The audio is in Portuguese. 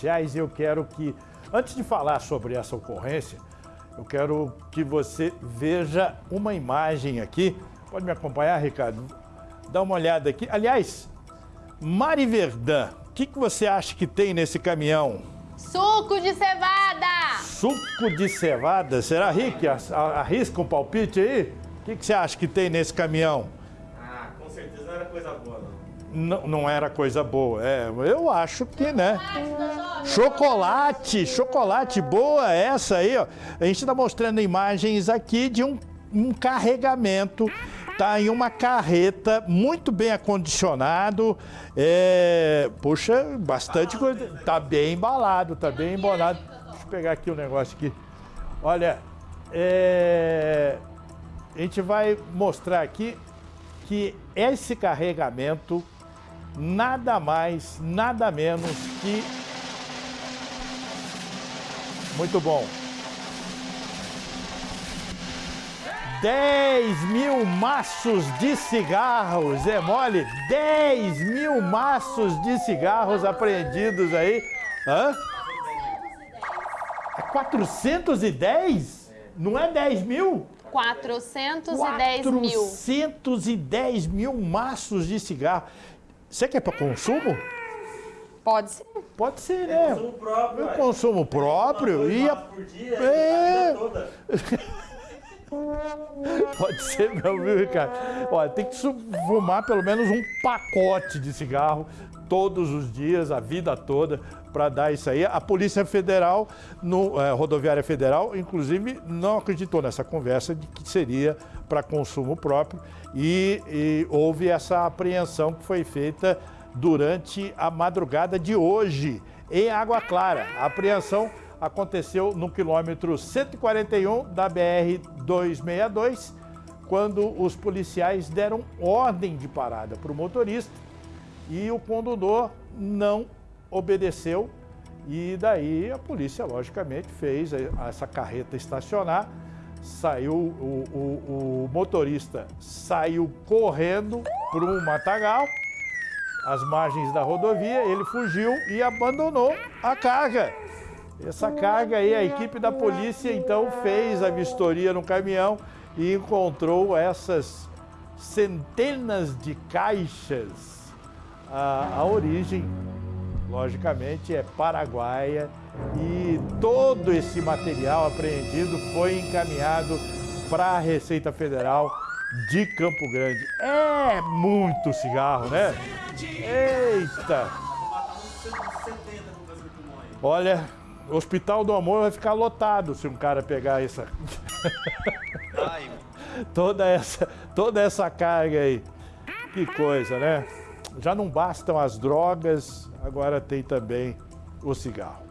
sociais eu quero que, antes de falar sobre essa ocorrência, eu quero que você veja uma imagem aqui. Pode me acompanhar, Ricardo? Dá uma olhada aqui. Aliás, Mari Verdun, o que, que você acha que tem nesse caminhão? Suco de cevada! Suco de cevada? Será, Rick? Arrisca um palpite aí? O que, que você acha que tem nesse caminhão? Ah, com certeza não era coisa boa, não. Não, não era coisa boa. É, eu acho que, né? Chocolate, chocolate, boa essa aí, ó. A gente está mostrando imagens aqui de um, um carregamento tá em uma carreta muito bem acondicionado. É, puxa, bastante coisa. Tá bem embalado, tá bem embalado. Deixa eu pegar aqui o um negócio aqui. Olha, é, a gente vai mostrar aqui que esse carregamento nada mais, nada menos que... Muito bom. 10 mil maços de cigarros, é mole? 10 mil maços de cigarros apreendidos aí. Hã? É 410? Não é 10 mil? 410 mil. 410 mil maços de cigarro. Você quer para consumo? Pode ser. Pode ser, né? Consumo próprio. Eu consumo próprio e a... por dia, É. a vida toda. Pode ser meu, viu, Ricardo? Olha, tem que fumar pelo menos um pacote de cigarro todos os dias, a vida toda, para dar isso aí. A Polícia Federal, no, eh, Rodoviária Federal, inclusive, não acreditou nessa conversa de que seria para consumo próprio e, e houve essa apreensão que foi feita durante a madrugada de hoje, em Água Clara. A apreensão aconteceu no quilômetro 141 da BR-262, quando os policiais deram ordem de parada para o motorista e o condutor não obedeceu. E daí a polícia, logicamente, fez essa carreta estacionar, saiu, o, o- o motorista saiu correndo para um matagal, às margens da rodovia, ele fugiu e abandonou a carga. Essa carga aí, a equipe da polícia então fez a vistoria no caminhão e encontrou essas centenas de caixas. A, a origem, logicamente, é paraguaia e todo esse material apreendido foi encaminhado para a Receita Federal de Campo Grande. É muito cigarro, né? Eita! Vou matar uns 170 com câncer de pulmão aí. Olha, o Hospital do Amor vai ficar lotado se um cara pegar essa Ai, toda essa toda essa carga aí. Que coisa, né? Já não bastam as drogas, agora tem também o cigarro.